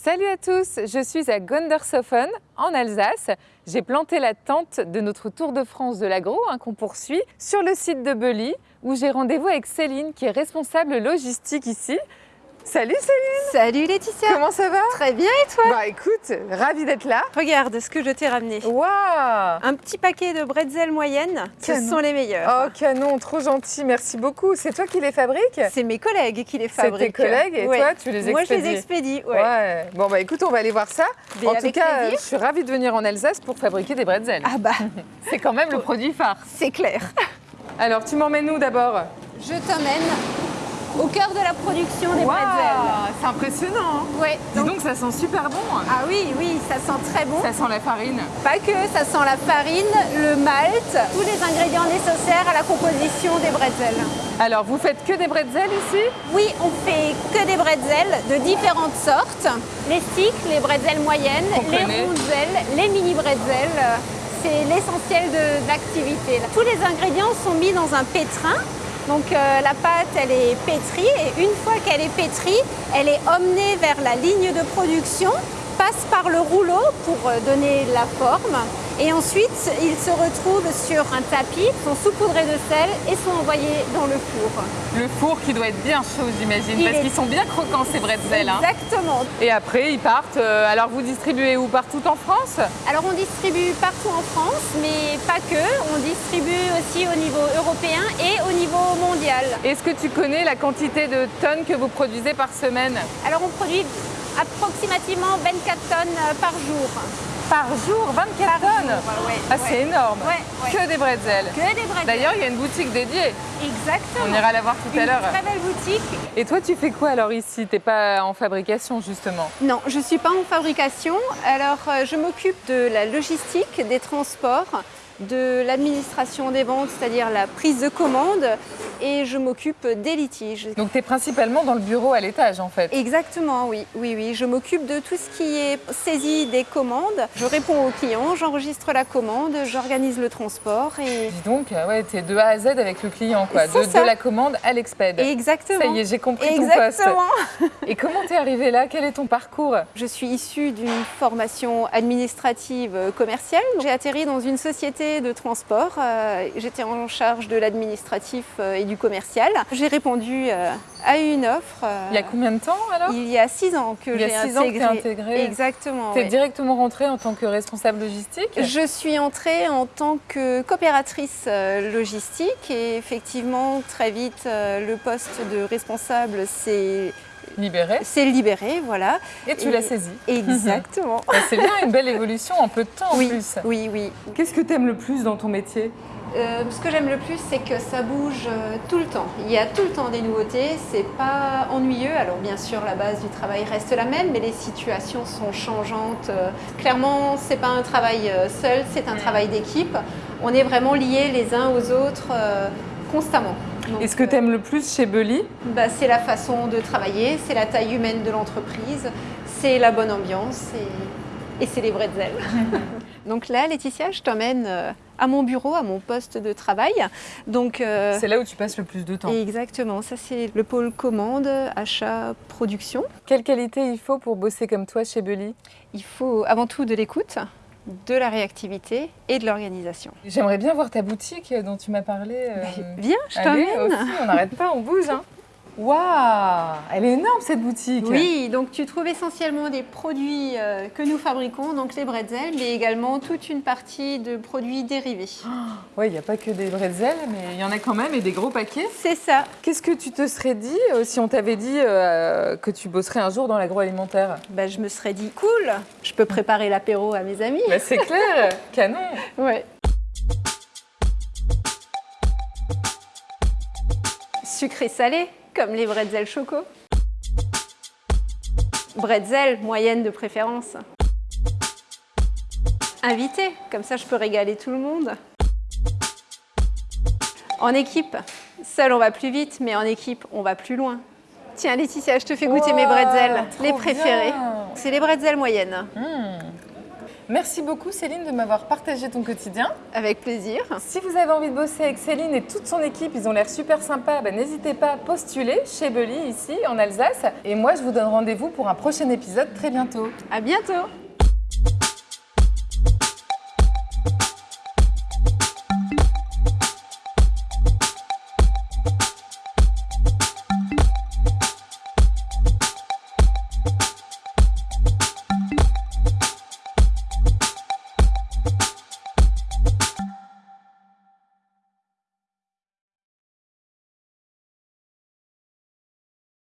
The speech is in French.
Salut à tous, je suis à Gondershofen en Alsace. J'ai planté la tente de notre Tour de France de l'agro hein, qu'on poursuit sur le site de Belly où j'ai rendez-vous avec Céline qui est responsable logistique ici. Salut Céline Salut Laetitia Comment ça va? Très bien et toi? Bah écoute, ravie d'être là. Regarde ce que je t'ai ramené. Waouh Un petit paquet de bretzels moyennes, ce sont les meilleurs. Oh canon, trop gentil, merci beaucoup. C'est toi qui les fabriques? C'est mes collègues qui les C'est fabriquent. tes collègues et Ouais. toi tu les expédies Moi je les expédie, ouais. Ouais. Bon bah écoute, on va aller voir ça. Mais en tout cas, plaisir. je suis ravie de venir en Alsace pour fabriquer des bretzels. Ah bah, C'est quand même le produit phare. c'est clair. Alors tu m'emmènes où d'abord? Je t'emmène au cœur de la production des bretzels. C'est impressionnant. hein. Ouais, Dis donc ça sent super bon. Ah oui, oui, ça sent très bon. Ça sent la farine. Pas que, ça sent la farine, le malt, tous les ingrédients nécessaires à la composition des bretzels. Alors vous faites que des bretzels ici? Oui, on fait que des bretzels de différentes sortes. Les sticks, les bretzels moyennes, les connaît. ronzelles, les mini bretzels. euh, C'est l'essentiel de, de l'activité. Tous les ingrédients sont mis dans un pétrin. Donc euh, la pâte, elle est pétrie et une fois qu'elle est pétrie, elle est emmenée vers la ligne de production, passe par le rouleau pour euh, donner la forme et ensuite ils se retrouvent sur un tapis, sont saupoudrés de sel et sont envoyés dans le four. Le four qui doit être bien chaud j'imagine, parce est- qu'ils sont bien croquants ces bretzels. hein. Exactement. Et après ils partent, euh, alors vous distribuez où Partout en France? Alors on distribue partout en France, mais pas que. On distribue aussi au niveau européen et au niveau mondial. Est-ce que tu connais la quantité de tonnes que vous produisez par semaine? Alors on produit approximativement 24 tonnes euh, par jour. Par jour, 24 tonnes ouais, Ah ouais. c'est énorme Ouais. Que des bretzels Que des bretzels. D'ailleurs il y a une boutique dédiée, Exactement. on ira la voir tout à Une l'heure. très belle boutique. Et toi tu fais quoi alors ici? T'es pas en fabrication justement? Non, je ne suis pas en fabrication. Alors, euh, je m'occupe de la logistique, des transports, de l'administration des ventes, c'est-à-dire la prise de commande, et je m'occupe des litiges. Donc tu es principalement dans le bureau à l'étage en fait Exactement, oui, oui, oui. Je m'occupe de tout ce qui est saisie des commandes. Je réponds aux clients, j'enregistre la commande, j'organise le transport et Dis donc, euh, ouais, t'es de A à Z avec le client, quoi. De, la commande à l'exped. exactement. Ça y est, j'ai compris ton Exactement. poste. Et comment t'es arrivé là? Quel est ton parcours? Je suis issue d'une formation administrative euh, commerciale. J'ai atterri dans une société de transport. Euh, J'étais en charge de l'administratif euh, et du commercial. J'ai répondu euh, à une offre. euh, Il y a combien de temps alors? il y a six ans que j'ai que intégré. t'es intégrée. Exactement. T'es ouais. directement rentrée en tant que responsable logistique? Je suis entrée en tant que coopératrice euh, logistique et effectivement très vite euh, le poste de responsable s'est Libérée. s'est libéré, voilà. Et tu l'as saisie. Exactement. Bah, C'est bien, une belle évolution en peu de temps en plus. oui, oui. Qu'est-ce que t'aimes le plus dans ton métier? Euh, ce que j'aime le plus, c'est que ça bouge euh, tout le temps. Il y a tout le temps des nouveautés, c'est pas ennuyeux. Alors bien sûr, la base du travail reste la même, mais les situations sont changeantes. Euh, Clairement, c'est pas un travail seul, c'est un travail d'équipe. On est vraiment liés les uns aux autres euh, constamment. Donc, Et ce que euh, t'aimes le plus chez Belly bah, C'est la façon de travailler, c'est la taille humaine de l'entreprise, c'est la bonne ambiance et, et c'est les bretzels. Donc là, Laetitia, je t'emmène euh, à mon bureau, à mon poste de travail. Donc, euh, C'est là où tu passes le plus de temps. exactement, ça c'est le pôle commande, achat, production. Quelle qualité il faut pour bosser comme toi chez Belly Il faut avant tout de l'écoute, de la réactivité et de l'organisation. J'aimerais bien voir ta boutique dont tu m'as parlé. euh, Viens, je t'emmène. aussi, on n'arrête pas, on bouge. Hein. Waouh Elle est énorme cette boutique Oui, donc tu trouves essentiellement des produits euh, que nous fabriquons, donc les bretzels, mais également toute une partie de produits dérivés. Ouais, il n'y a pas que des bretzels, mais il y en a quand même et des gros paquets. C'est ça. Qu'est-ce que tu te serais dit euh, si on t'avait dit euh, que tu bosserais un jour dans l'agroalimentaire? Bah, je me serais dit cool, je peux préparer l'apéro à mes amis. bah, C'est clair, canon Ouais. Sucré salé, comme les bretzels choco. Bretzel, moyenne de préférence. Invité, comme ça je peux régaler tout le monde. En équipe, seul on va plus vite, mais en équipe on va plus loin. Tiens Laetitia, je te fais goûter mes bretzels, les préférés. C'est les bretzels moyennes. Hmm. Merci beaucoup Céline de m'avoir partagé ton quotidien. Avec plaisir. Si vous avez envie de bosser avec Céline et toute son équipe, ils ont l'air super sympas, bah, n'hésitez pas à postuler chez Belly ici en Alsace. Et moi je vous donne rendez-vous pour un prochain épisode très bientôt. À bientôt